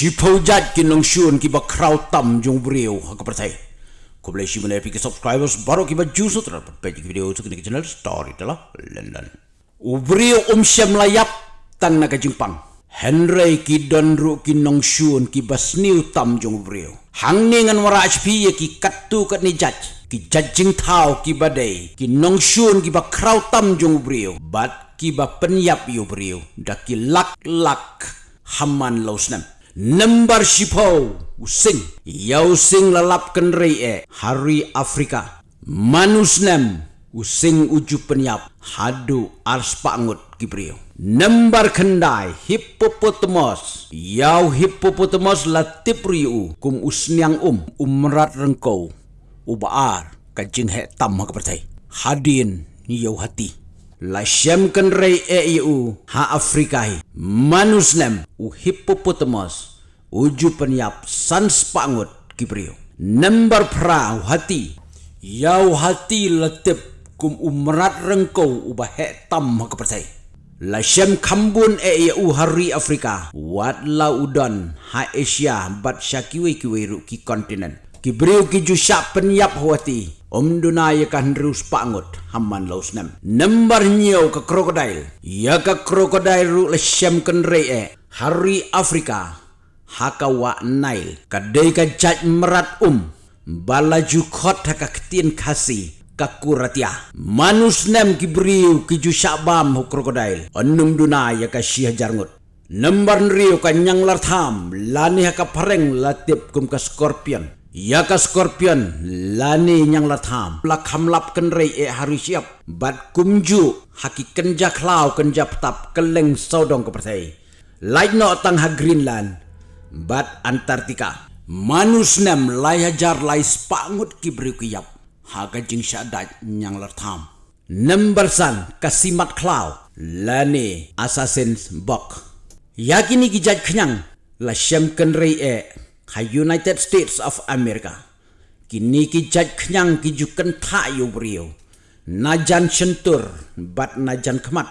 Shipau jat kinong shun kiba crowd tam jung brio hakapertai. Ko boleh shimon epic subscribers baru kiba jusu terdapat page video itu kini channel story telah London. Ubrio um syam layap tang naga jingpang. Henry ki don ru kinong shun kiba sniu tam jung brio. Hang ningan wara HP ki katu kat ni jat. Ki jajing tau ki badai. Ki nong shun kiba crowd tam brio. Bat kiba penyap yu brio. Daki lak lak haman lausnam. Number shipo using. Yau sing lalap kenrei e hari Afrika. Manusnem using uju penyap. Hadu ars pangut kibrio Number kendai hippopotamus yau hippopotamus latip riu kum usniang um umrat rengkau. Ubaar kajing he tam kepertai hadin yau hati la shem kan rei e u ha afrikai manusnem u hippopotamus uju penyap sans pangut kibrio number pra hati yau hati letip kum umrat rengkau ubah he tam kepertai la shem kambun e u hari afrika wat la udon ha asia bat syakiwe kiwe ru ki kontinen kibrio ki ju syak penyap Om Dunaya kan rus pangut haman laus nem. Nembar nyau ke krokodil. Ya ke krokodil ru lesyam ken e. Hari Afrika. Haka wa nail. Kadai ka jaj merat um. Balaju khot haka ketin kasi. Kakuratia. Manus nem kibriu kiju syabam hu krokodil. Onum Dunaya ka syih jarngut. Nembar nriu ka nyang lartham. Lani haka pareng latip kum ka skorpion. Ya ka scorpion lani nyang latham. Lak hamlap kenrei e hari siap. Bat kumju haki kenja klau kenja tap keleng sodong ke pertai lain no tang ha Greenland. Bat Antartika. Manus nem lai hajar lai spangut ki kiyap. Ha jing syadat nyang latham. Number san kasimat klau. Lani assassin's bok yakini kijaj kenyang. La syam kenrei e ha United States of America. Kini ki jaj kenyang ki juken ta yu brio. Najan sentur bat najan kemat.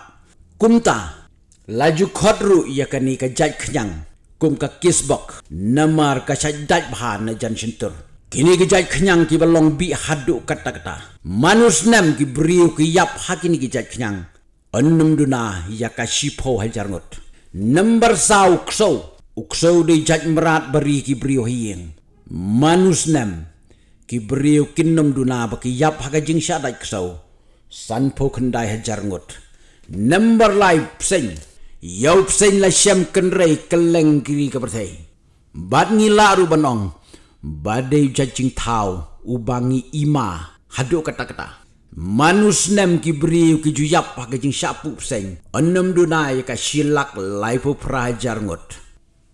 Kumta laju kodru ya kani ka jaj kenyang. Kum ka kisbok namar ka syajaj bha najan sentur. Kini ki jaj kenyang ki balong bi hadu kata-kata. Manus nem ki brio ki yap hakini ki jaj kenyang. Onnum duna ya ka shipo hajar ngot. Number sau ksau ukso de jaj merat beri ki hieng manus nem ki brio kinnom duna ba ki yap haga jing ksau san po kendai hajar ngut number lai pseng yau pseng la syam kenrei keleng kiri ke berthai bad ngila ru banong badai jajing tau ubangi ima hadu kata-kata manus nem ki brio ki juyap haga jing syapu pseng. Enam dunai ka silak lai po prajar ngut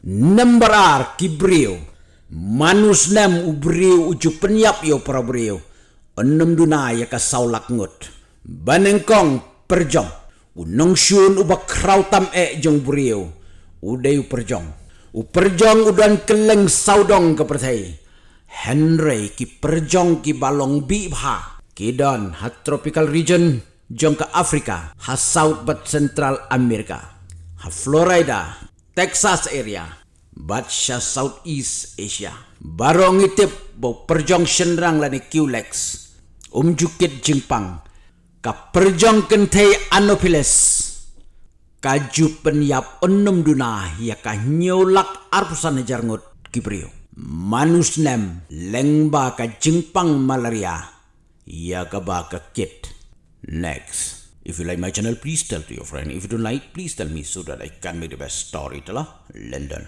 Nembarar kibrio. Manus nem ubrio uju penyap yo para brio. Enam dunaya ka saulak ngut. Banengkong perjong. Unong syun ubak krautam e jong brio. Udai perjong. Uperjong udan keleng saudong ke pertai. Henry ki perjong ki balong bi bha. Kidon ha tropical region jong ke Afrika. Ha South but Central America. Ha Florida Texas area, Batsha Southeast Asia. Barong itip bo perjong senrang lani QLEX. Umjukit Jingpang. Ka perjong kentei Anophiles. Kaju penyap enam duna ya ka nyolak arpusan jarngut kibrio. Manus nem lengba ka Jingpang malaria. Ya ka ba ka kit. Next. If you like my channel, please tell to your friend. If you don't like, please tell me so that I can make the best storyteller. London.